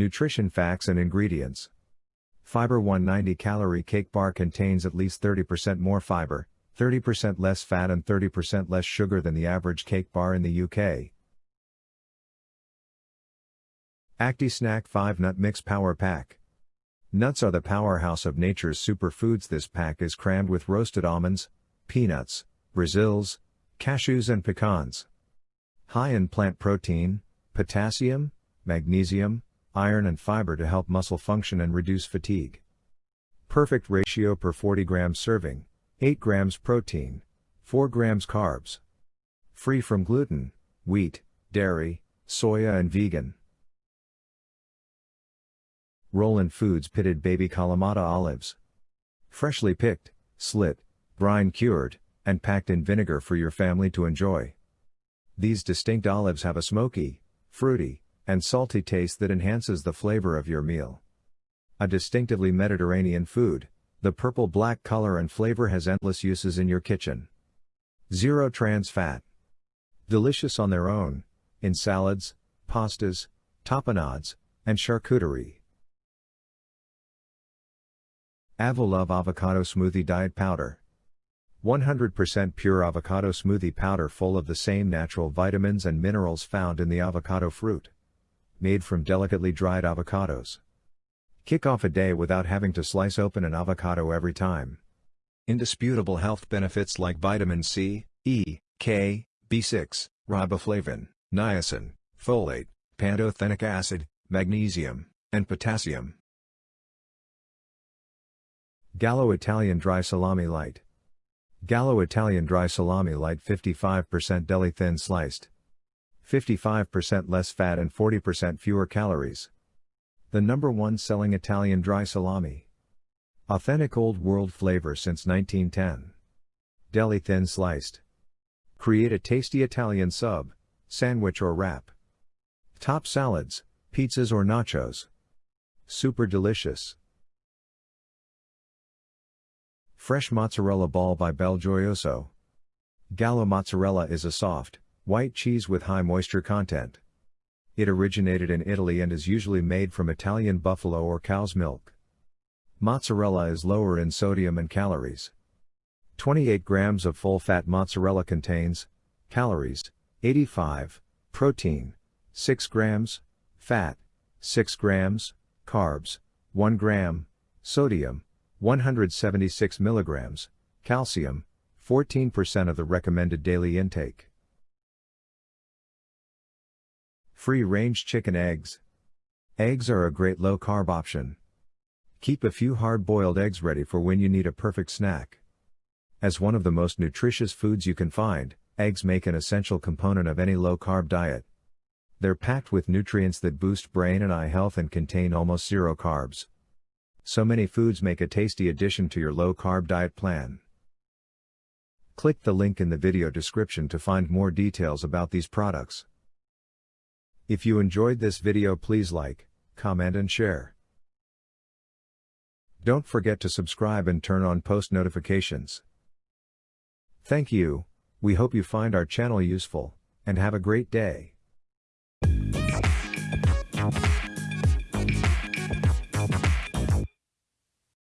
Nutrition facts and ingredients. Fiber One 90 calorie cake bar contains at least 30% more fiber, 30% less fat and 30% less sugar than the average cake bar in the UK. Acti Snack 5 Nut Mix Power Pack. Nuts are the powerhouse of nature's superfoods. This pack is crammed with roasted almonds, peanuts, Brazils, cashews and pecans. High in plant protein, potassium, magnesium, iron and fiber to help muscle function and reduce fatigue. Perfect ratio per 40 grams serving, 8 grams protein, 4 grams carbs. Free from gluten, wheat, dairy, soya and vegan. Roland Foods pitted baby Kalamata olives. Freshly picked, slit, brine cured, and packed in vinegar for your family to enjoy. These distinct olives have a smoky, fruity, and salty taste that enhances the flavor of your meal. A distinctively Mediterranean food, the purple black color and flavor has endless uses in your kitchen. Zero trans fat. Delicious on their own, in salads, pastas, tapenades, and charcuterie. Avolove Avocado Smoothie Diet Powder 100% pure avocado smoothie powder full of the same natural vitamins and minerals found in the avocado fruit. Made from delicately dried avocados. Kick off a day without having to slice open an avocado every time. Indisputable health benefits like vitamin C, E, K, B6, riboflavin, niacin, folate, pantothenic acid, magnesium, and potassium. Gallo Italian Dry Salami Light Gallo Italian dry salami light 55% deli thin sliced. 55% less fat and 40% fewer calories. The number one selling Italian dry salami. Authentic old world flavor since 1910. Deli thin sliced. Create a tasty Italian sub, sandwich or wrap. Top salads, pizzas or nachos. Super delicious. Fresh mozzarella ball by Bel Gioioso. Gallo mozzarella is a soft, white cheese with high moisture content. It originated in Italy and is usually made from Italian buffalo or cow's milk. Mozzarella is lower in sodium and calories. 28 grams of full fat mozzarella contains calories 85, protein 6 grams, fat 6 grams, carbs 1 gram, sodium 176 milligrams, calcium, 14% of the recommended daily intake. Free range chicken eggs. Eggs are a great low carb option. Keep a few hard boiled eggs ready for when you need a perfect snack. As one of the most nutritious foods you can find, eggs make an essential component of any low carb diet. They're packed with nutrients that boost brain and eye health and contain almost zero carbs. So many foods make a tasty addition to your low carb diet plan. Click the link in the video description to find more details about these products. If you enjoyed this video please like, comment and share. Don't forget to subscribe and turn on post notifications. Thank you, we hope you find our channel useful, and have a great day.